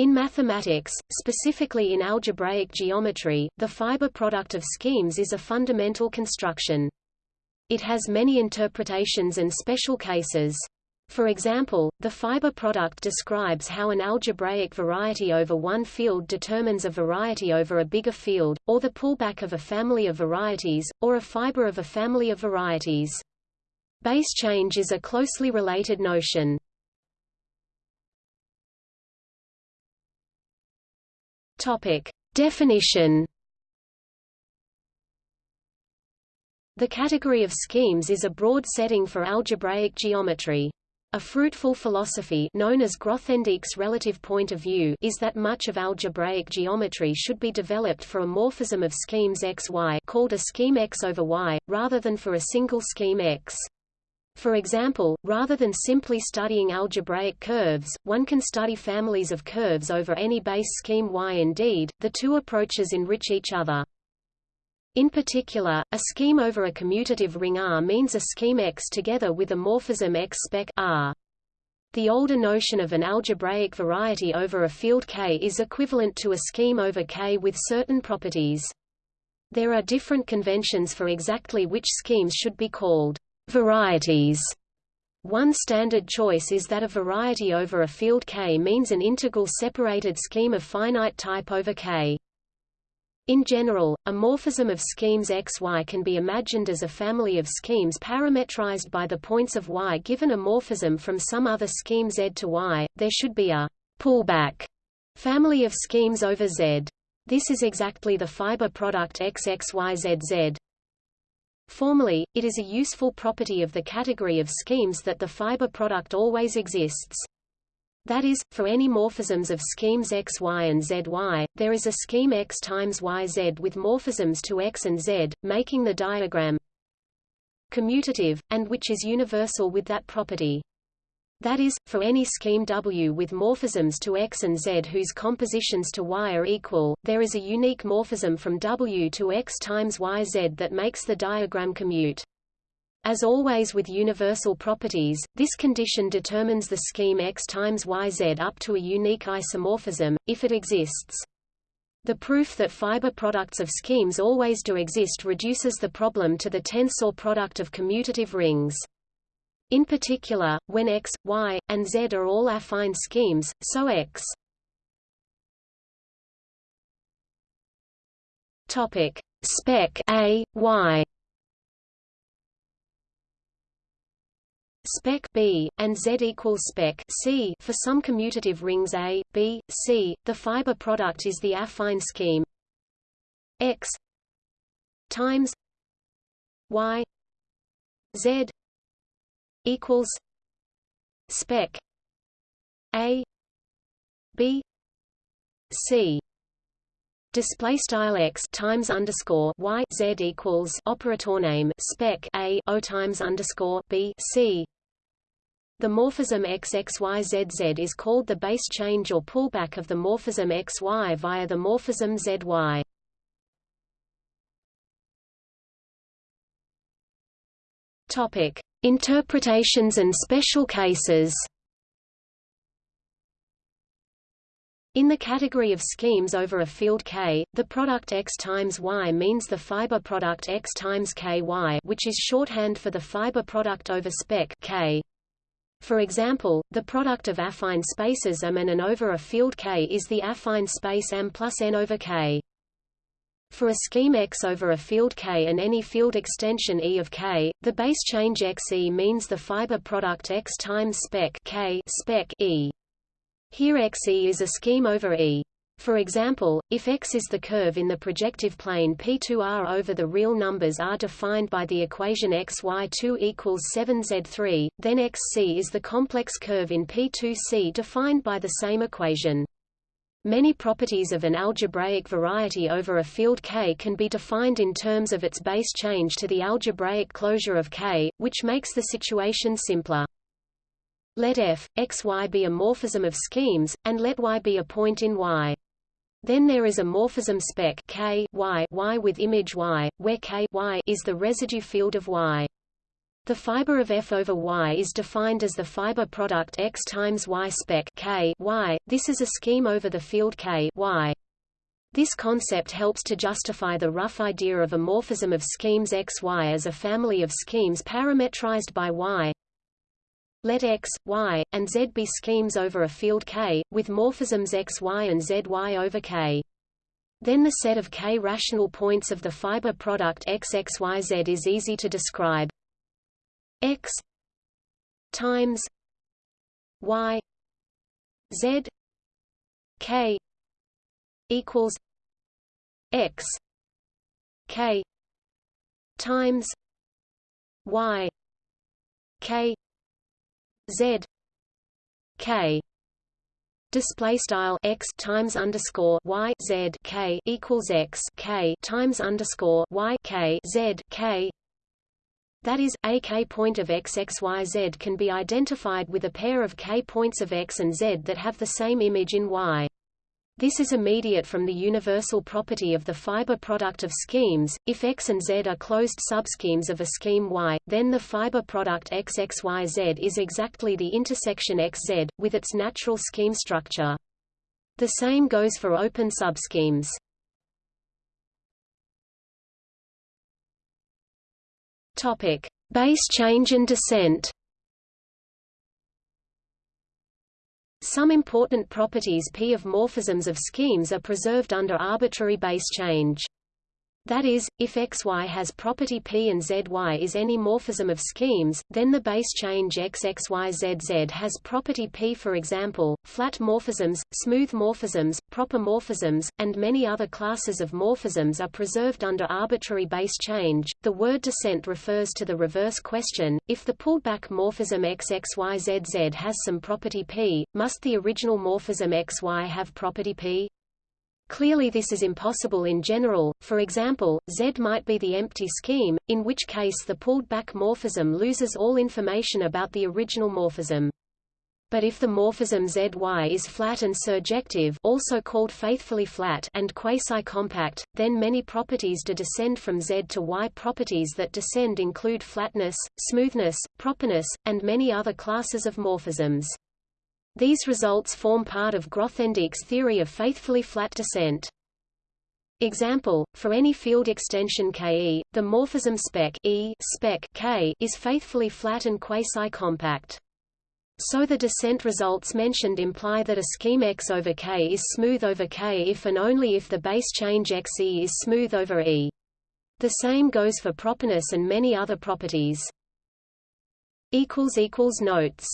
In mathematics, specifically in algebraic geometry, the fiber product of schemes is a fundamental construction. It has many interpretations and special cases. For example, the fiber product describes how an algebraic variety over one field determines a variety over a bigger field, or the pullback of a family of varieties, or a fiber of a family of varieties. Base change is a closely related notion. Topic. Definition The category of schemes is a broad setting for algebraic geometry. A fruitful philosophy known as Grothendieck's relative point of view is that much of algebraic geometry should be developed for a morphism of schemes X Y called a scheme X over Y, rather than for a single scheme X. For example, rather than simply studying algebraic curves, one can study families of curves over any base scheme Y. Indeed, the two approaches enrich each other. In particular, a scheme over a commutative ring R means a scheme X together with a morphism X spec R. The older notion of an algebraic variety over a field K is equivalent to a scheme over K with certain properties. There are different conventions for exactly which schemes should be called varieties. One standard choice is that a variety over a field K means an integral separated scheme of finite type over K. In general, a morphism of schemes XY can be imagined as a family of schemes parametrized by the points of Y. Given a morphism from some other scheme Z to Y, there should be a pullback family of schemes over Z. This is exactly the fiber product XXYZZ. Formally, it is a useful property of the category of schemes that the fiber product always exists. That is, for any morphisms of schemes x, y and z, y, there is a scheme x times y, z with morphisms to x and z, making the diagram commutative, and which is universal with that property. That is, for any scheme W with morphisms to X and Z whose compositions to Y are equal, there is a unique morphism from W to X times YZ that makes the diagram commute. As always with universal properties, this condition determines the scheme X times YZ up to a unique isomorphism, if it exists. The proof that fiber products of schemes always do exist reduces the problem to the tensor product of commutative rings. In particular, when X, Y, and Z are all affine schemes, so X. Topic. Spec A, Y. Spec B, and Z equals spec C for some commutative rings A, B, C, the fiber product is the affine scheme. X times Y Z equals spec A B C. Display style x times underscore y z equals operator name spec a o times underscore b c. The morphism XXYZZ is called the base change or pullback of the morphism XY via the morphism ZY. Topic: Interpretations and special cases. In the category of schemes over a field K, the product X times Y means the fiber product X times KY which is shorthand for the fiber product over spec K. For example, the product of affine spaces M and N over a field K is the affine space M plus N over K. For a scheme X over a field K and any field extension E of K, the base change XE means the fiber product X times spec K spec E. Here XE is a scheme over E. For example, if X is the curve in the projective plane P2R over the real numbers R defined by the equation XY2 equals 7Z3, then XC is the complex curve in P2C defined by the same equation. Many properties of an algebraic variety over a field K can be defined in terms of its base change to the algebraic closure of K, which makes the situation simpler. Let f, x, y be a morphism of schemes, and let y be a point in Y. Then there is a morphism spec K y, y with image Y, where K y is the residue field of Y. The fiber of F over Y is defined as the fiber product X times Y spec K y. This is a scheme over the field K y. This concept helps to justify the rough idea of a morphism of schemes XY as a family of schemes parametrized by Y. Let X, Y, and Z be schemes over a field K, with morphisms XY and ZY over K. Then the set of K rational points of the fiber product XXYZ is easy to describe. X times Y Z K equals x k times y k z k. Display style x times underscore y z k equals x k times underscore y k z k that is, a k point of x x y z can be identified with a pair of k points of x and z that have the same image in y. This is immediate from the universal property of the fiber product of schemes. If X and Z are closed subschemes of a scheme Y, then the fiber product XXYZ is exactly the intersection XZ, with its natural scheme structure. The same goes for open subschemes. Topic: Base change and descent. Some important properties P of morphisms of schemes are preserved under arbitrary base change. That is, if xy has property P and zy is any morphism of schemes, then the base change xxyzz has property P. For example, flat morphisms, smooth morphisms, proper morphisms, and many other classes of morphisms are preserved under arbitrary base change. The word descent refers to the reverse question: if the pulled-back morphism xxyzz has some property P, must the original morphism xy have property P? Clearly this is impossible in general, for example, Z might be the empty scheme, in which case the pulled-back morphism loses all information about the original morphism. But if the morphism ZY is flat and surjective also called faithfully flat and quasi-compact, then many properties do descend from Z to Y. Properties that descend include flatness, smoothness, properness, and many other classes of morphisms. These results form part of Grothendieck's theory of faithfully flat descent. Example, for any field extension Ke, the morphism spec e spec K is faithfully flat and quasi-compact. So the descent results mentioned imply that a scheme X over K is smooth over K if and only if the base change Xe is smooth over E. The same goes for properness and many other properties. Notes